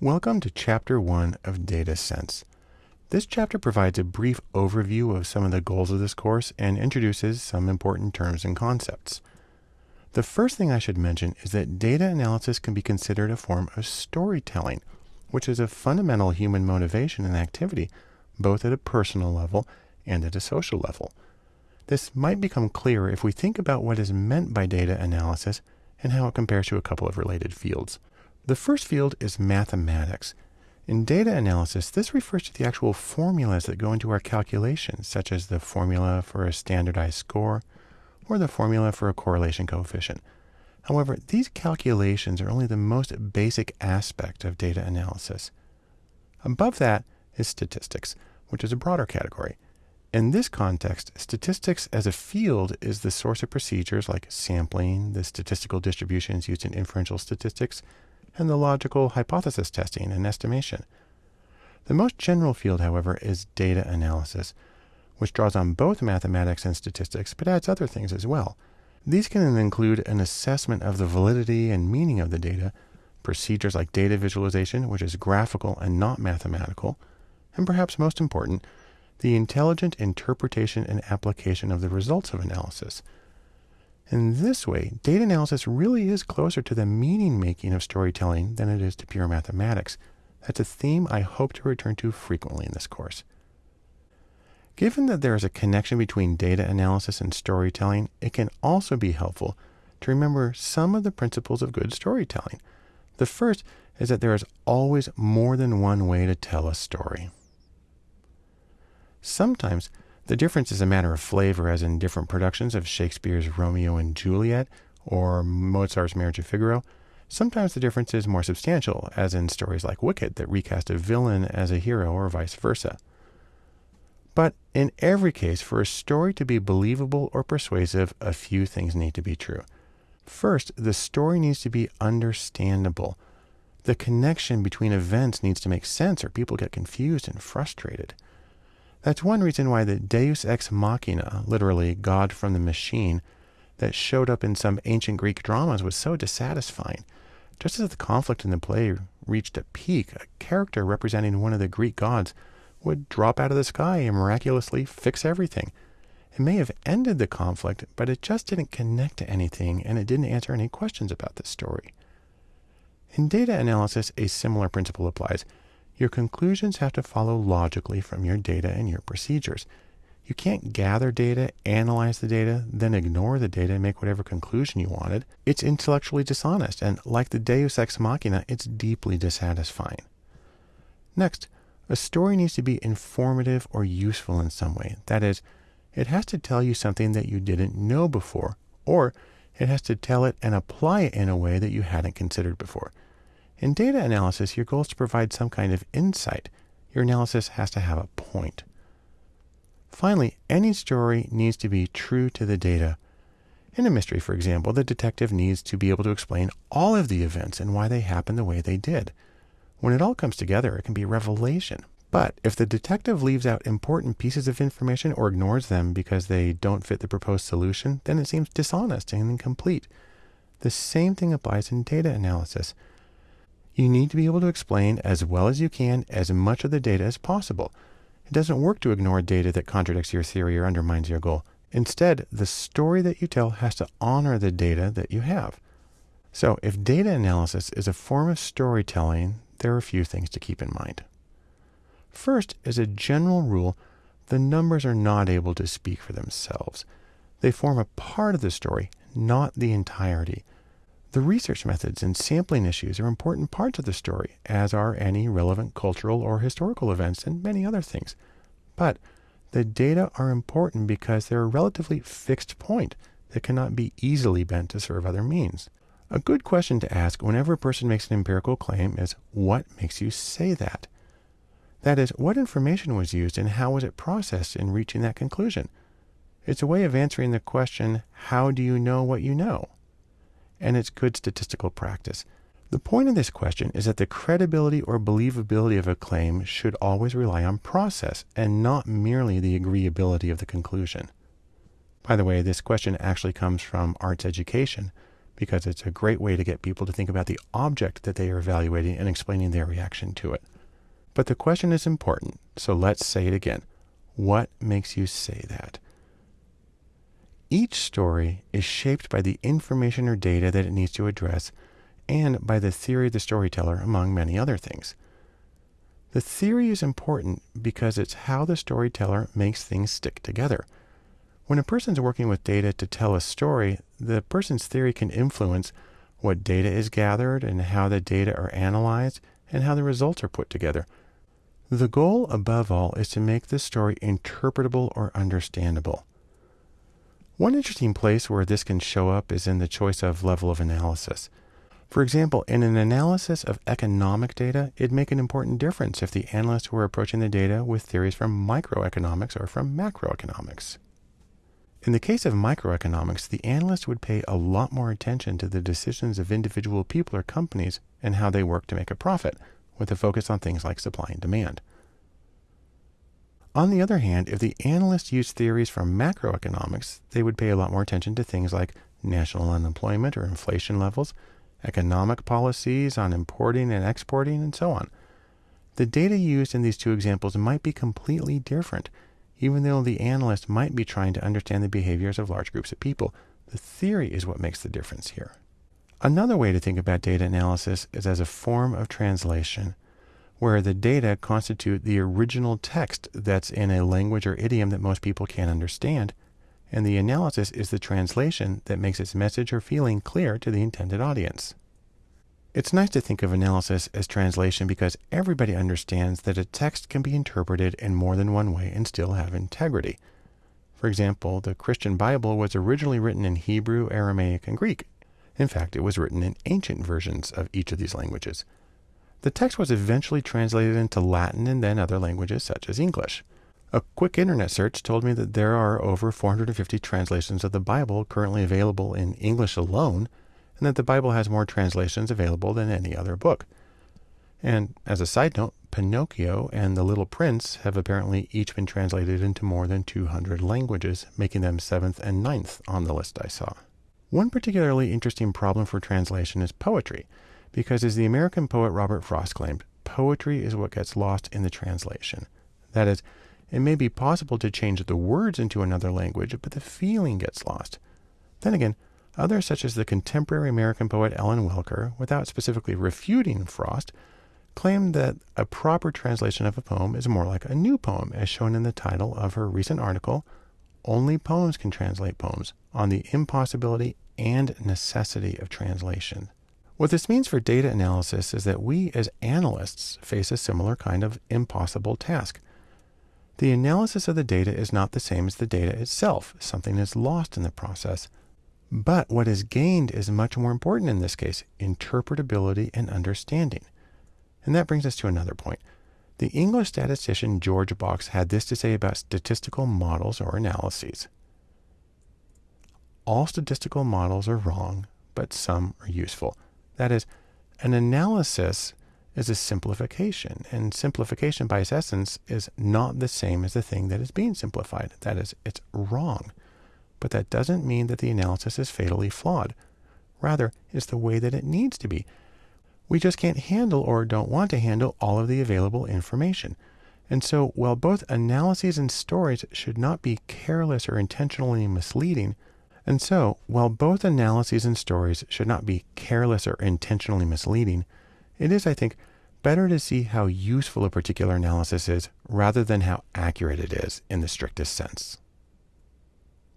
Welcome to Chapter 1 of Data Sense. This chapter provides a brief overview of some of the goals of this course and introduces some important terms and concepts. The first thing I should mention is that data analysis can be considered a form of storytelling, which is a fundamental human motivation and activity, both at a personal level and at a social level. This might become clearer if we think about what is meant by data analysis and how it compares to a couple of related fields. The first field is mathematics. In data analysis, this refers to the actual formulas that go into our calculations, such as the formula for a standardized score or the formula for a correlation coefficient. However, these calculations are only the most basic aspect of data analysis. Above that is statistics, which is a broader category. In this context, statistics as a field is the source of procedures like sampling, the statistical distributions used in inferential statistics, and the logical hypothesis testing and estimation. The most general field, however, is data analysis, which draws on both mathematics and statistics, but adds other things as well. These can include an assessment of the validity and meaning of the data, procedures like data visualization, which is graphical and not mathematical, and perhaps most important, the intelligent interpretation and application of the results of analysis, in this way, data analysis really is closer to the meaning making of storytelling than it is to pure mathematics. That's a theme I hope to return to frequently in this course. Given that there is a connection between data analysis and storytelling, it can also be helpful to remember some of the principles of good storytelling. The first is that there is always more than one way to tell a story. Sometimes the difference is a matter of flavor, as in different productions of Shakespeare's Romeo and Juliet or Mozart's Marriage of Figaro. Sometimes the difference is more substantial, as in stories like Wicked that recast a villain as a hero or vice versa. But in every case, for a story to be believable or persuasive, a few things need to be true. First, the story needs to be understandable. The connection between events needs to make sense, or people get confused and frustrated. That's one reason why the deus ex machina, literally God from the machine, that showed up in some ancient Greek dramas was so dissatisfying. Just as the conflict in the play reached a peak, a character representing one of the Greek gods would drop out of the sky and miraculously fix everything. It may have ended the conflict, but it just didn't connect to anything and it didn't answer any questions about the story. In data analysis, a similar principle applies. Your conclusions have to follow logically from your data and your procedures. You can't gather data, analyze the data, then ignore the data and make whatever conclusion you wanted. It's intellectually dishonest, and like the deus ex machina, it's deeply dissatisfying. Next, a story needs to be informative or useful in some way. That is, it has to tell you something that you didn't know before, or it has to tell it and apply it in a way that you hadn't considered before. In data analysis, your goal is to provide some kind of insight. Your analysis has to have a point. Finally, any story needs to be true to the data. In a mystery, for example, the detective needs to be able to explain all of the events and why they happened the way they did. When it all comes together, it can be a revelation. But if the detective leaves out important pieces of information or ignores them because they don't fit the proposed solution, then it seems dishonest and incomplete. The same thing applies in data analysis. You need to be able to explain as well as you can as much of the data as possible. It doesn't work to ignore data that contradicts your theory or undermines your goal. Instead, the story that you tell has to honor the data that you have. So, if data analysis is a form of storytelling, there are a few things to keep in mind. First, as a general rule, the numbers are not able to speak for themselves. They form a part of the story, not the entirety. The research methods and sampling issues are important parts of the story, as are any relevant cultural or historical events and many other things. But the data are important because they're a relatively fixed point that cannot be easily bent to serve other means. A good question to ask whenever a person makes an empirical claim is what makes you say that? That is, what information was used and how was it processed in reaching that conclusion? It's a way of answering the question, how do you know what you know? And it's good statistical practice. The point of this question is that the credibility or believability of a claim should always rely on process and not merely the agreeability of the conclusion. By the way, this question actually comes from arts education, because it's a great way to get people to think about the object that they are evaluating and explaining their reaction to it. But the question is important, so let's say it again. What makes you say that? Each story is shaped by the information or data that it needs to address and by the theory of the storyteller, among many other things. The theory is important because it's how the storyteller makes things stick together. When a person's working with data to tell a story, the person's theory can influence what data is gathered and how the data are analyzed and how the results are put together. The goal, above all, is to make the story interpretable or understandable. One interesting place where this can show up is in the choice of level of analysis. For example, in an analysis of economic data, it'd make an important difference if the analysts were approaching the data with theories from microeconomics or from macroeconomics. In the case of microeconomics, the analyst would pay a lot more attention to the decisions of individual people or companies and how they work to make a profit, with a focus on things like supply and demand. On the other hand, if the analyst used theories from macroeconomics, they would pay a lot more attention to things like national unemployment or inflation levels, economic policies on importing and exporting, and so on. The data used in these two examples might be completely different, even though the analyst might be trying to understand the behaviors of large groups of people. The theory is what makes the difference here. Another way to think about data analysis is as a form of translation, where the data constitute the original text that's in a language or idiom that most people can't understand, and the analysis is the translation that makes its message or feeling clear to the intended audience. It's nice to think of analysis as translation because everybody understands that a text can be interpreted in more than one way and still have integrity. For example, the Christian Bible was originally written in Hebrew, Aramaic, and Greek. In fact, it was written in ancient versions of each of these languages. The text was eventually translated into Latin and then other languages such as English. A quick internet search told me that there are over 450 translations of the Bible currently available in English alone, and that the Bible has more translations available than any other book. And as a side note, Pinocchio and The Little Prince have apparently each been translated into more than 200 languages, making them seventh and ninth on the list I saw. One particularly interesting problem for translation is poetry, because as the American poet Robert Frost claimed, poetry is what gets lost in the translation. That is, it may be possible to change the words into another language, but the feeling gets lost. Then again, others, such as the contemporary American poet Ellen Welker, without specifically refuting Frost, claim that a proper translation of a poem is more like a new poem, as shown in the title of her recent article, Only Poems Can Translate Poems, on the impossibility and necessity of translation. What this means for data analysis is that we as analysts face a similar kind of impossible task. The analysis of the data is not the same as the data itself. Something is lost in the process. But what is gained is much more important in this case interpretability and understanding. And that brings us to another point. The English statistician George Box had this to say about statistical models or analyses. All statistical models are wrong, but some are useful. That is, an analysis is a simplification. And simplification, by its essence, is not the same as the thing that is being simplified. That is, it's wrong. But that doesn't mean that the analysis is fatally flawed. Rather, it's the way that it needs to be. We just can't handle or don't want to handle all of the available information. And so, while both analyses and stories should not be careless or intentionally misleading, and so, while both analyses and stories should not be careless or intentionally misleading, it is, I think, better to see how useful a particular analysis is rather than how accurate it is in the strictest sense.